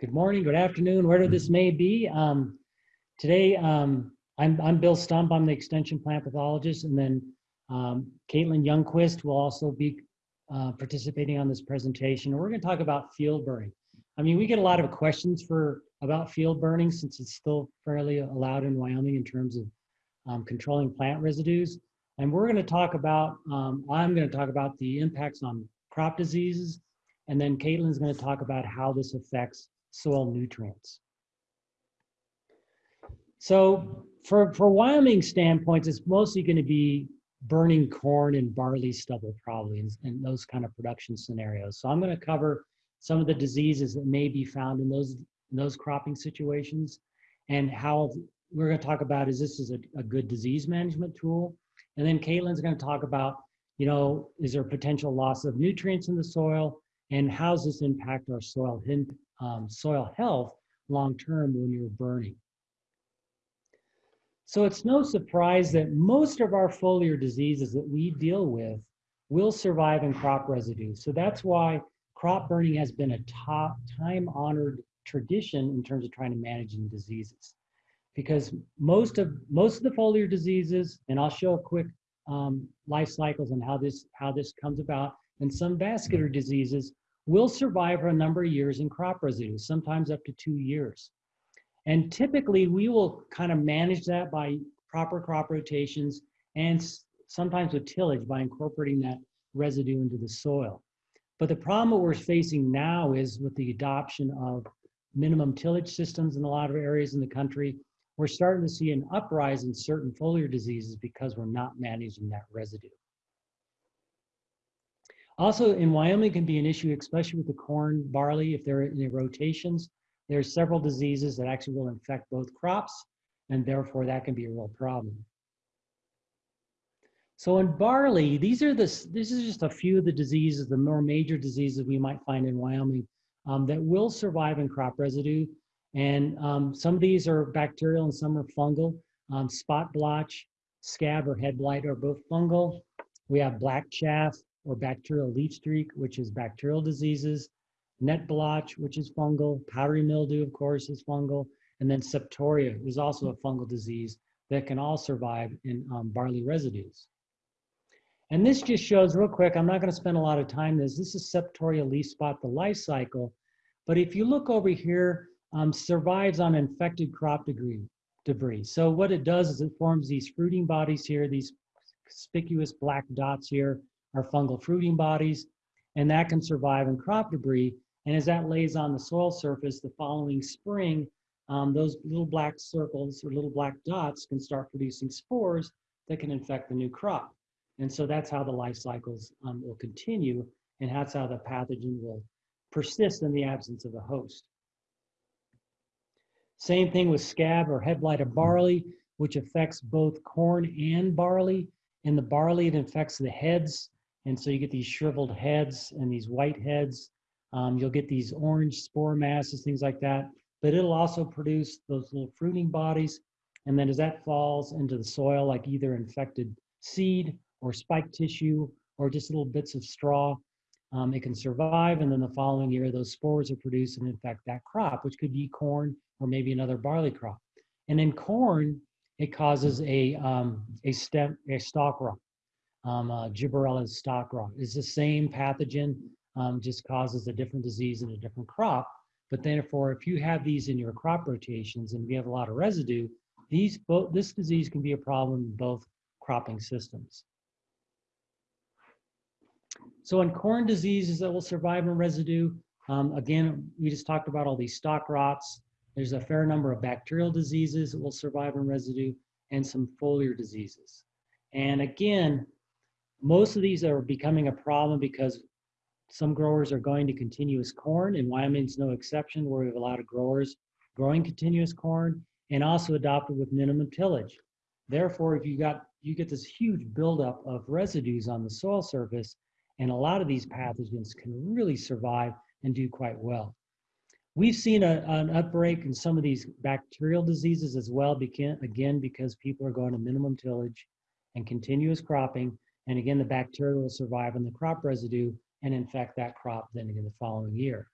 good morning, good afternoon, wherever this may be. Um, today, um, I'm, I'm Bill Stump. I'm the extension plant pathologist, and then um, Caitlin Youngquist will also be uh, participating on this presentation. We're going to talk about field burning. I mean, we get a lot of questions for about field burning since it's still fairly allowed in Wyoming in terms of um, controlling plant residues. And we're going to talk about, um, I'm going to talk about the impacts on crop diseases, and then Caitlin's going to talk about how this affects soil nutrients. So for, for Wyoming standpoints, it's mostly going to be burning corn and barley stubble probably and, those kind of production scenarios. So I'm going to cover some of the diseases that may be found in those, in those cropping situations and how we're going to talk about is this is a, a good disease management tool. And then Caitlin's going to talk about, you know, is there potential loss of nutrients in the soil and how does this impact our soil, um, soil health long term when you're burning. So it's no surprise that most of our foliar diseases that we deal with will survive in crop residue. So that's why crop burning has been a top time honored tradition in terms of trying to manage diseases. Because most of most of the foliar diseases, and I'll show a quick um, life cycles and how this how this comes about, and some vascular diseases will survive for a number of years in crop residue, sometimes up to two years. And typically we will kind of manage that by proper crop rotations and sometimes with tillage by incorporating that residue into the soil. But the problem that we're facing now is with the adoption of minimum tillage systems in a lot of areas in the country, we're starting to see an uprise in certain foliar diseases because we're not managing that residue. Also in Wyoming can be an issue, especially with the corn, barley, if they're in rotations. There are several diseases that actually will infect both crops, and therefore that can be a real problem. So in barley, these are the, this is just a few of the diseases, the more major diseases we might find in Wyoming um, that will survive in crop residue. And um, some of these are bacterial and some are fungal. Um, spot blotch, scab or head blight are both fungal. We have black chaff, or bacterial leaf streak, which is bacterial diseases, net blotch, which is fungal, powdery mildew, of course, is fungal, and then septoria is also a fungal disease that can all survive in um, barley residues. And this just shows real quick, I'm not gonna spend a lot of time this, this is septoria leaf spot, the life cycle. But if you look over here, um, survives on infected crop debris, debris. So what it does is it forms these fruiting bodies here, these conspicuous black dots here, are fungal fruiting bodies, and that can survive in crop debris. And as that lays on the soil surface the following spring, um, those little black circles or little black dots can start producing spores that can infect the new crop. And so that's how the life cycles um, will continue, and that's how the pathogen will persist in the absence of a host. Same thing with scab or head blight of barley, which affects both corn and barley. In the barley, it infects the heads and so you get these shriveled heads and these white heads. Um, you'll get these orange spore masses, things like that. But it'll also produce those little fruiting bodies. And then as that falls into the soil, like either infected seed or spike tissue or just little bits of straw, um, it can survive. And then the following year, those spores are produced and infect that crop, which could be corn or maybe another barley crop. And in corn, it causes a, um, a, stem, a stalk rot um, uh, Gibberella stalk rot. It's the same pathogen, um, just causes a different disease in a different crop. But therefore, if you have these in your crop rotations and you have a lot of residue, these both this disease can be a problem in both cropping systems. So in corn diseases that will survive in residue, um, again, we just talked about all these stalk rots. There's a fair number of bacterial diseases that will survive in residue and some foliar diseases. And again, most of these are becoming a problem because some growers are going to continuous corn, and Wyoming's no exception, where we have a lot of growers growing continuous corn and also adopted with minimum tillage. Therefore, if you got you get this huge buildup of residues on the soil surface, and a lot of these pathogens can really survive and do quite well. We've seen a, an outbreak in some of these bacterial diseases as well, begin, again, because people are going to minimum tillage and continuous cropping, and again, the bacteria will survive in the crop residue and infect that crop then again the following year.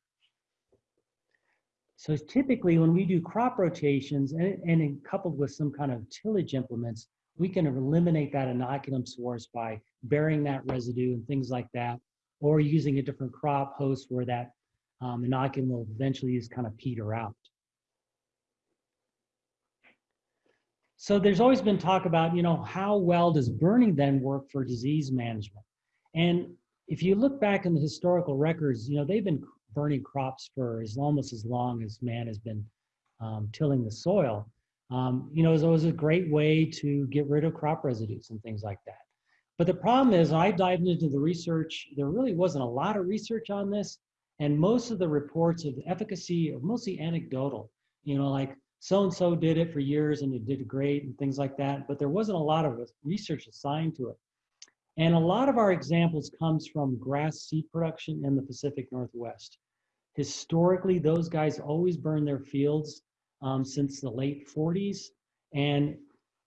So typically when we do crop rotations and, and coupled with some kind of tillage implements, we can eliminate that inoculum source by burying that residue and things like that, or using a different crop host where that um, inoculum will eventually just kind of peter out. So there's always been talk about, you know, how well does burning then work for disease management? And if you look back in the historical records, you know, they've been burning crops for as almost as long as man has been um, tilling the soil. Um, you know, it was always a great way to get rid of crop residues and things like that. But the problem is, I dived into the research. There really wasn't a lot of research on this, and most of the reports of the efficacy are mostly anecdotal. You know, like so and so did it for years and it did great and things like that. But there wasn't a lot of research assigned to it. And a lot of our examples comes from grass seed production in the Pacific Northwest. Historically, those guys always burn their fields um, since the late 40s. And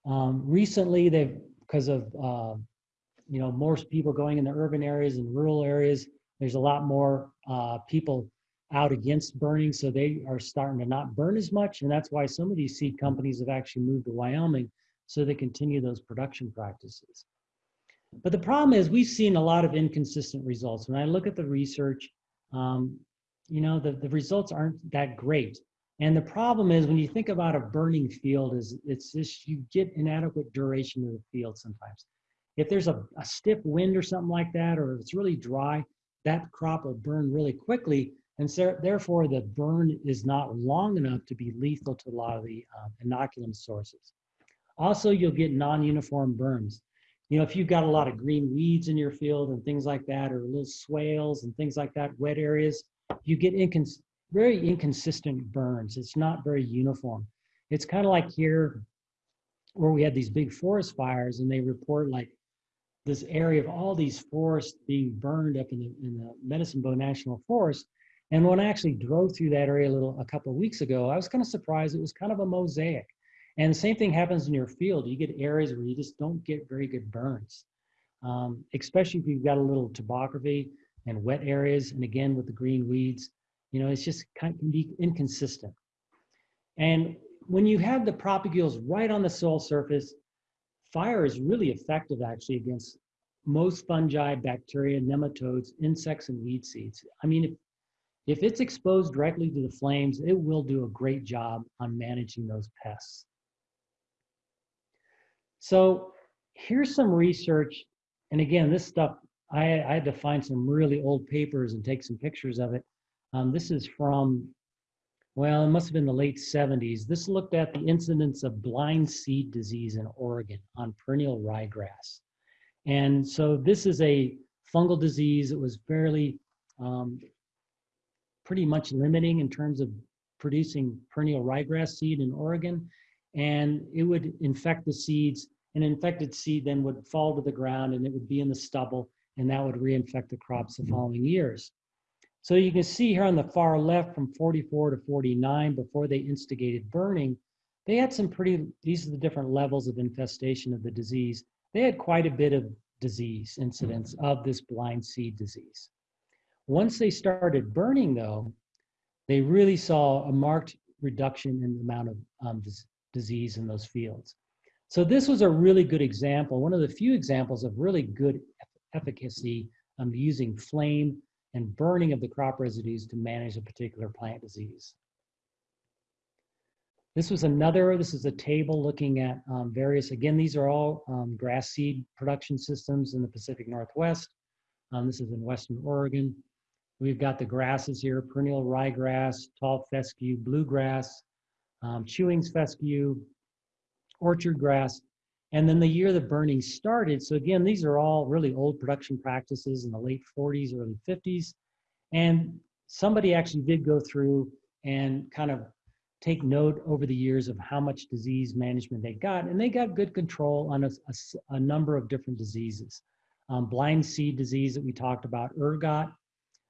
um, recently, they've, because of, uh, you know, more people going in the urban areas and rural areas, there's a lot more uh, people out against burning, so they are starting to not burn as much. And that's why some of these seed companies have actually moved to Wyoming so they continue those production practices. But the problem is we've seen a lot of inconsistent results. When I look at the research, um, you know, the, the results aren't that great. And the problem is when you think about a burning field is it's just, you get inadequate duration of the field sometimes. If there's a, a stiff wind or something like that, or it's really dry, that crop will burn really quickly. And so, therefore the burn is not long enough to be lethal to a lot of the um, inoculum sources. Also, you'll get non-uniform burns you know, if you've got a lot of green weeds in your field and things like that, or little swales and things like that, wet areas, you get incons very inconsistent burns. It's not very uniform. It's kind of like here where we had these big forest fires and they report like this area of all these forests being burned up in the, in the Medicine Bow National Forest. And when I actually drove through that area a little a couple of weeks ago, I was kind of surprised. It was kind of a mosaic. And the same thing happens in your field. You get areas where you just don't get very good burns, um, especially if you've got a little topography and wet areas. And again, with the green weeds, you know, it's just kind of can be inconsistent. And when you have the propagules right on the soil surface, fire is really effective actually against most fungi, bacteria, nematodes, insects, and weed seeds. I mean, if, it's exposed directly to the flames, it will do a great job on managing those pests. So here's some research. And again, this stuff, I, I had to find some really old papers and take some pictures of it. Um, this is from, well, it must have been the late 70s. This looked at the incidence of blind seed disease in Oregon on perennial ryegrass. And so this is a fungal disease It was fairly um, pretty much limiting in terms of producing perennial ryegrass seed in Oregon and it would infect the seeds. An infected seed then would fall to the ground and it would be in the stubble, and that would reinfect the crops the following years. So you can see here on the far left from 44 to 49, before they instigated burning, they had some pretty, these are the different levels of infestation of the disease. They had quite a bit of disease incidence of this blind seed disease. Once they started burning though, they really saw a marked reduction in the amount of um, disease in those fields. So this was a really good example, one of the few examples of really good efficacy um, using flame and burning of the crop residues to manage a particular plant disease. This was another, this is a table looking at um, various, again, these are all um, grass seed production systems in the Pacific Northwest. Um, this is in Western Oregon. We've got the grasses here, perennial ryegrass, tall fescue, bluegrass, um, chewings fescue, orchard grass, and then the year the burning started. So again, these are all really old production practices in the late 40s, early 50s. And somebody actually did go through and kind of take note over the years of how much disease management they got. And they got good control on a, a, a number of different diseases. Um, blind seed disease that we talked about, ergot,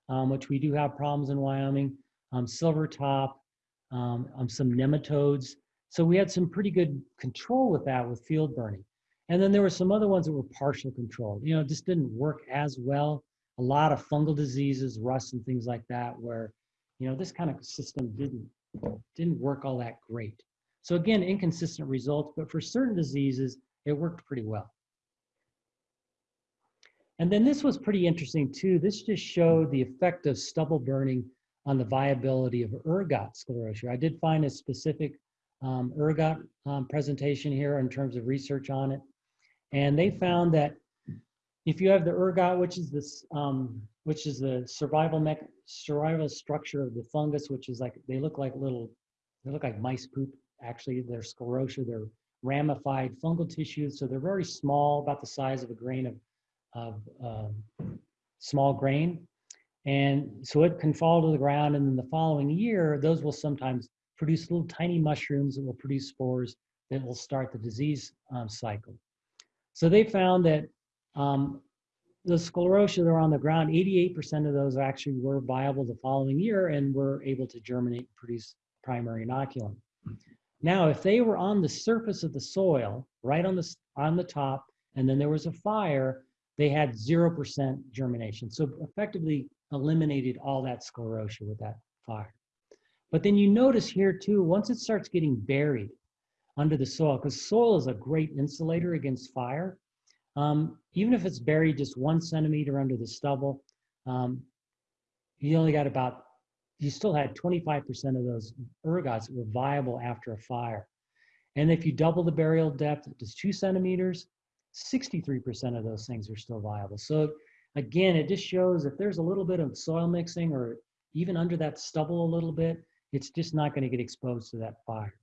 um, which we do have problems in Wyoming, um, silver top, um, um, some nematodes. So we had some pretty good control with that with field burning. And then there were some other ones that were partial control. You know, just didn't work as well. A lot of fungal diseases, rust and things like that, where you know, this kind of system didn't, didn't work all that great. So again, inconsistent results, but for certain diseases, it worked pretty well. And then this was pretty interesting too. This just showed the effect of stubble burning on the viability of ergot sclerotia. I did find a specific um, ergot um, presentation here in terms of research on it. And they found that if you have the ergot, which is this, um, which is the survival mech survival structure of the fungus, which is like they look like little, they look like mice poop. Actually, they're sclerotia. They're ramified fungal tissues, so they're very small, about the size of a grain of, of um, small grain. And so it can fall to the ground, and then the following year, those will sometimes produce little tiny mushrooms that will produce spores that will start the disease um, cycle. So they found that um, the sclerotia that are on the ground, 88% of those actually were viable the following year and were able to germinate and produce primary inoculum. Now, if they were on the surface of the soil, right on the, on the top, and then there was a fire, they had 0% germination. So effectively eliminated all that sclerotia with that fire. But then you notice here too, once it starts getting buried under the soil, because soil is a great insulator against fire, um, even if it's buried just one centimeter under the stubble, um, you only got about, you still had 25% of those ergots that were viable after a fire. And if you double the burial depth to two centimeters, 63% of those things are still viable. So again, it just shows if there's a little bit of soil mixing or even under that stubble a little bit, it's just not going to get exposed to that fire.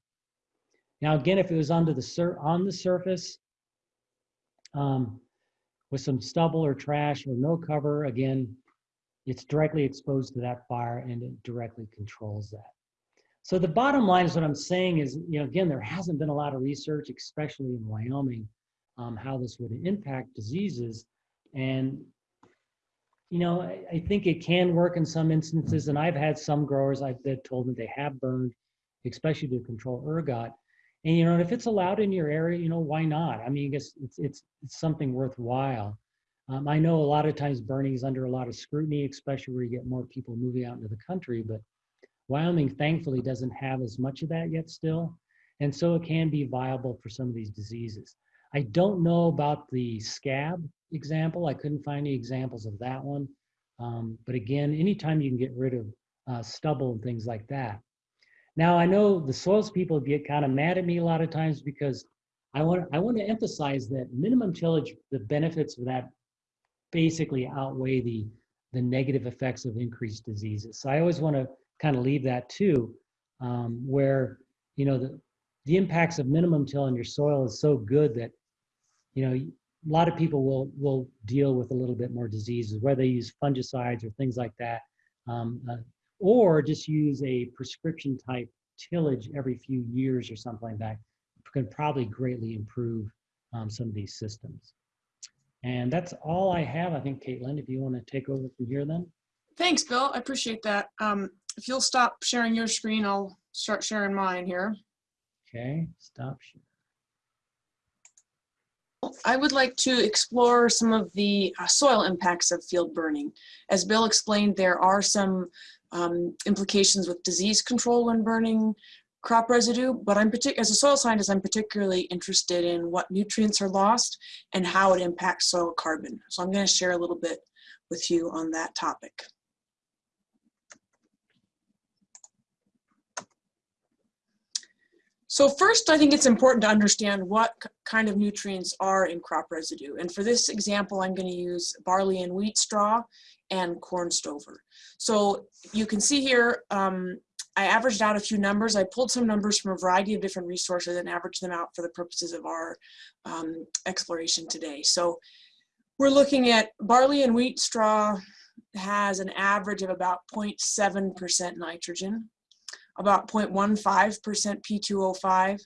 Now, again, if it was under the sur on the surface, um, with some stubble or trash or no cover, again, it's directly exposed to that fire and it directly controls that. So the bottom line is what I'm saying is, you know, again, there hasn't been a lot of research, especially in Wyoming, um, how this would impact diseases. And, you know, I, I, think it can work in some instances. And I've had some growers I've that told me they have burned, especially to control ergot. And you know, if it's allowed in your area, you know, why not? I mean, I guess it's it's, it's something worthwhile. Um, I know a lot of times burning is under a lot of scrutiny, especially where you get more people moving out into the country. But Wyoming, thankfully, doesn't have as much of that yet still, and so it can be viable for some of these diseases. I don't know about the scab example. I couldn't find any examples of that one. Um, but again, anytime you can get rid of uh, stubble and things like that, now I know the soils people get kind of mad at me a lot of times because I want I want to emphasize that minimum tillage, the benefits of that basically outweigh the the negative effects of increased diseases. So I always want to kind of leave that too, um, where you know the the impacts of minimum till in your soil is so good that you know a lot of people will will deal with a little bit more diseases, whether they use fungicides or things like that. Um, uh, or just use a prescription type tillage every few years or something like that can probably greatly improve um, some of these systems. And that's all I have. I think, Caitlin, if you want to take over from here then. Thanks, Bill. I appreciate that. Um, if you'll stop sharing your screen, I'll start sharing mine here. Okay, stop sharing. I would like to explore some of the uh, soil impacts of field burning. As Bill explained, there are some um, implications with disease control when burning crop residue, but I'm as a soil scientist, I'm particularly interested in what nutrients are lost and how it impacts soil carbon. So I'm going to share a little bit with you on that topic. So first, I think it's important to understand what kind of nutrients are in crop residue. And for this example, I'm going to use barley and wheat straw and corn stover. So you can see here, um, I averaged out a few numbers. I pulled some numbers from a variety of different resources and averaged them out for the purposes of our um, exploration today. So we're looking at barley and wheat straw has an average of about 0.7% nitrogen, about 0.15% P2O5,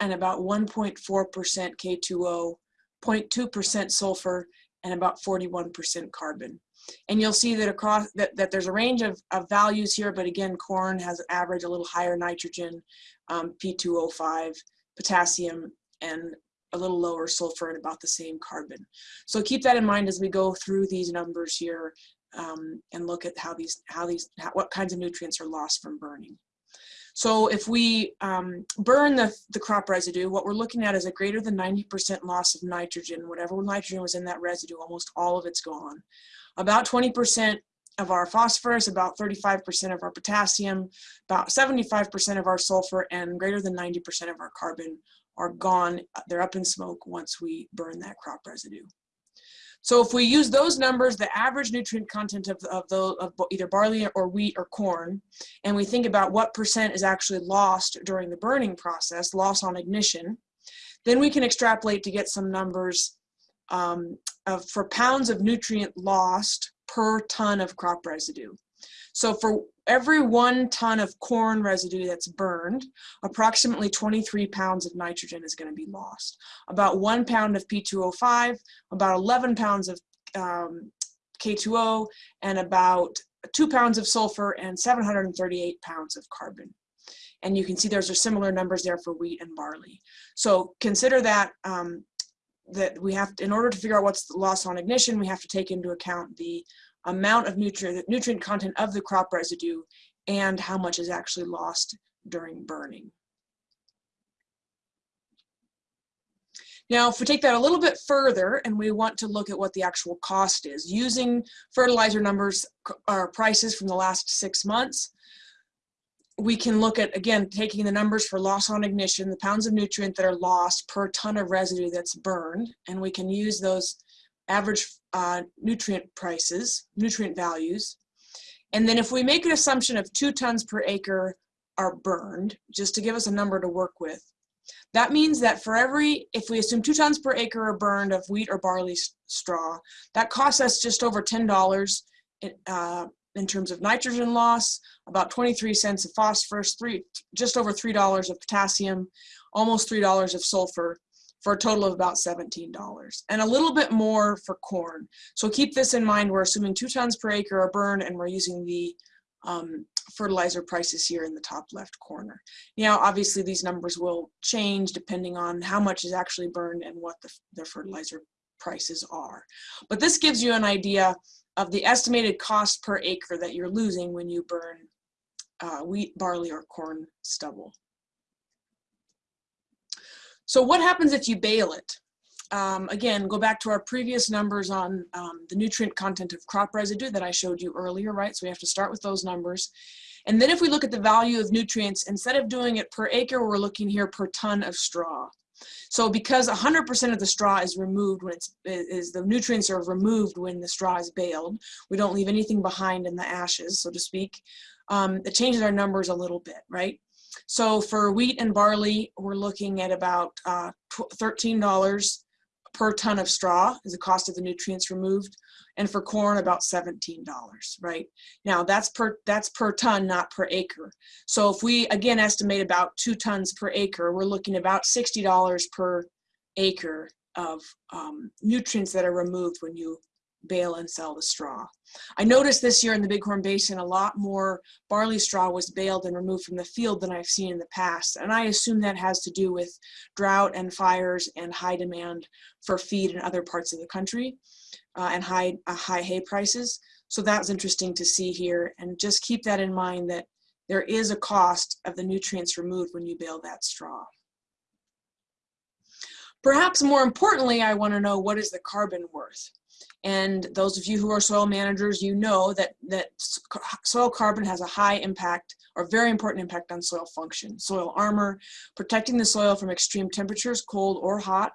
and about 1.4% K2O, 0.2% sulfur, and about 41% carbon. And you'll see that across that, that there's a range of, of values here, but again, corn has an average a little higher nitrogen, um, P2O5, potassium, and a little lower sulfur and about the same carbon. So keep that in mind as we go through these numbers here um, and look at how these, how these, how, what kinds of nutrients are lost from burning. So if we um, burn the, the crop residue, what we're looking at is a greater than 90% loss of nitrogen. Whatever nitrogen was in that residue, almost all of it's gone. About 20% of our phosphorus, about 35% of our potassium, about 75% of our sulfur, and greater than 90% of our carbon are gone. They're up in smoke once we burn that crop residue. So if we use those numbers, the average nutrient content of, of, the, of either barley or wheat or corn, and we think about what percent is actually lost during the burning process, loss on ignition, then we can extrapolate to get some numbers um, of, for pounds of nutrient lost per ton of crop residue. So for every one ton of corn residue that's burned, approximately 23 pounds of nitrogen is going to be lost. About one pound of P2O5, about 11 pounds of um, K2O, and about two pounds of sulfur and 738 pounds of carbon. And you can see those are similar numbers there for wheat and barley. So consider that um, that we have, to, in order to figure out what's the loss on ignition, we have to take into account the amount of nutrient, nutrient content of the crop residue and how much is actually lost during burning. Now, if we take that a little bit further and we want to look at what the actual cost is, using fertilizer numbers or prices from the last six months, we can look at, again, taking the numbers for loss on ignition, the pounds of nutrient that are lost per ton of residue that's burned, and we can use those average uh, nutrient prices, nutrient values. And then if we make an assumption of two tons per acre are burned, just to give us a number to work with, that means that for every, if we assume two tons per acre are burned of wheat or barley straw, that costs us just over $10 uh, in terms of nitrogen loss, about 23 cents of phosphorus, three, just over $3 of potassium, almost $3 of sulfur, for a total of about $17 and a little bit more for corn. So keep this in mind. We're assuming two tons per acre are burned and we're using the um, fertilizer prices here in the top left corner. Now, obviously these numbers will change depending on how much is actually burned and what the, the fertilizer prices are. But this gives you an idea of the estimated cost per acre that you're losing when you burn uh, wheat, barley, or corn stubble. So what happens if you bale it? Um, again, go back to our previous numbers on um, the nutrient content of crop residue that I showed you earlier, right? So we have to start with those numbers. And then if we look at the value of nutrients, instead of doing it per acre, we're looking here per ton of straw. So because 100% of the straw is removed when it's, is the nutrients are removed when the straw is baled, we don't leave anything behind in the ashes, so to speak, um, it changes our numbers a little bit, right? So for wheat and barley, we're looking at about uh, $13 per ton of straw is the cost of the nutrients removed. And for corn, about $17, right? Now that's per, that's per ton, not per acre. So if we, again, estimate about two tons per acre, we're looking about $60 per acre of um, nutrients that are removed when you bale and sell the straw. I noticed this year in the Bighorn Basin a lot more barley straw was baled and removed from the field than I've seen in the past. And I assume that has to do with drought and fires and high demand for feed in other parts of the country uh, and high, uh, high hay prices. So that's interesting to see here. And just keep that in mind that there is a cost of the nutrients removed when you bale that straw. Perhaps more importantly, I want to know what is the carbon worth? And those of you who are soil managers, you know that, that soil carbon has a high impact or very important impact on soil function. Soil armor, protecting the soil from extreme temperatures, cold or hot,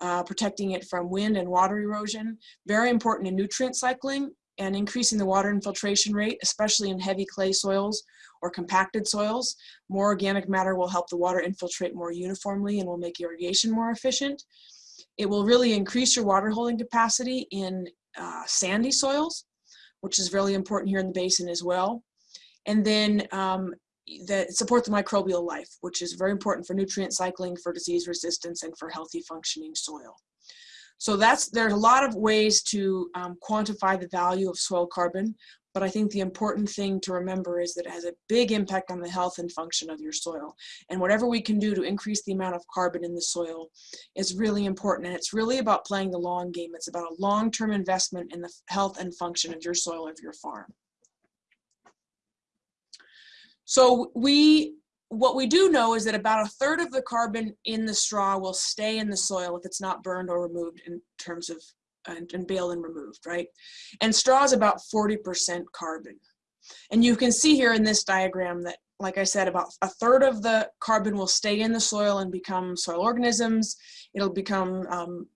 uh, protecting it from wind and water erosion, very important in nutrient cycling and increasing the water infiltration rate, especially in heavy clay soils or compacted soils. More organic matter will help the water infiltrate more uniformly and will make irrigation more efficient. It will really increase your water holding capacity in uh, sandy soils, which is really important here in the basin as well. And then um, that support the microbial life, which is very important for nutrient cycling, for disease resistance, and for healthy functioning soil. So that's there's a lot of ways to um, quantify the value of soil carbon, but I think the important thing to remember is that it has a big impact on the health and function of your soil. And whatever we can do to increase the amount of carbon in the soil is really important. And it's really about playing the long game. It's about a long-term investment in the health and function of your soil of your farm. So we, what we do know is that about a third of the carbon in the straw will stay in the soil if it's not burned or removed in terms of, and, and and removed, right? And straw is about 40% carbon. And you can see here in this diagram that, like I said, about a third of the carbon will stay in the soil and become soil organisms. It'll become um,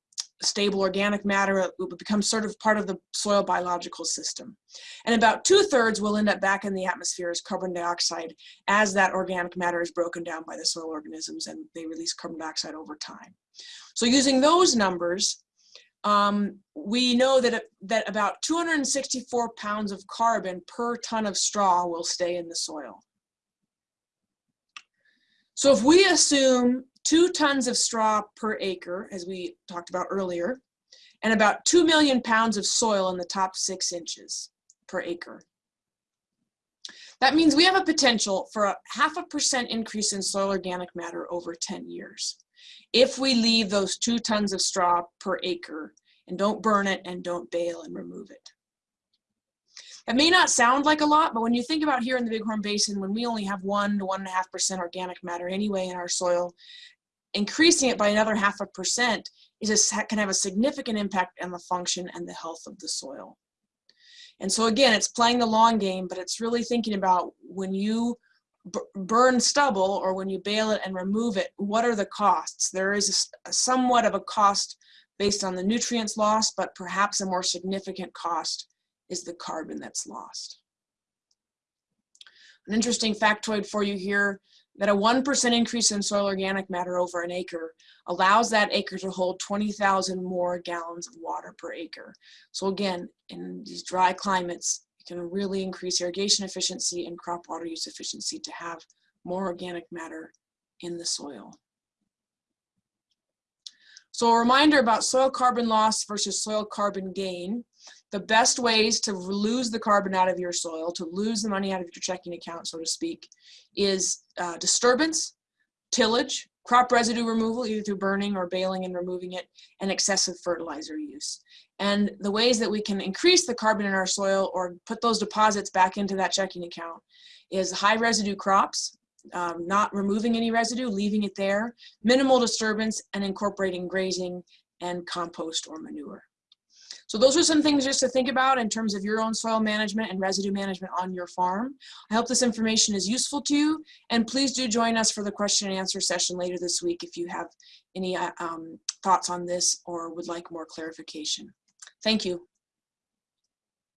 stable organic matter, it will become sort of part of the soil biological system. And about two thirds will end up back in the atmosphere as carbon dioxide as that organic matter is broken down by the soil organisms and they release carbon dioxide over time. So using those numbers, um, we know that, that about 264 pounds of carbon per ton of straw will stay in the soil. So if we assume two tons of straw per acre, as we talked about earlier, and about 2 million pounds of soil in the top six inches per acre. That means we have a potential for a half a percent increase in soil organic matter over 10 years. If we leave those two tons of straw per acre and don't burn it and don't bale and remove it. It may not sound like a lot, but when you think about here in the Bighorn Basin, when we only have one to one and a half percent organic matter anyway in our soil, increasing it by another half a percent is a, can have a significant impact on the function and the health of the soil. And so again, it's playing the long game, but it's really thinking about when you burn stubble or when you bale it and remove it, what are the costs? There is a, somewhat of a cost based on the nutrients lost, but perhaps a more significant cost is the carbon that's lost. An interesting factoid for you here, that a 1% increase in soil organic matter over an acre allows that acre to hold 20,000 more gallons of water per acre. So again, in these dry climates, can really increase irrigation efficiency and crop water use efficiency to have more organic matter in the soil. So a reminder about soil carbon loss versus soil carbon gain. The best ways to lose the carbon out of your soil, to lose the money out of your checking account, so to speak, is uh, disturbance, tillage, crop residue removal, either through burning or baling and removing it, and excessive fertilizer use. And the ways that we can increase the carbon in our soil or put those deposits back into that checking account is high residue crops, um, not removing any residue, leaving it there, minimal disturbance, and incorporating grazing and compost or manure. So those are some things just to think about in terms of your own soil management and residue management on your farm. I hope this information is useful to you, and please do join us for the question and answer session later this week if you have any uh, um, thoughts on this or would like more clarification. Thank you.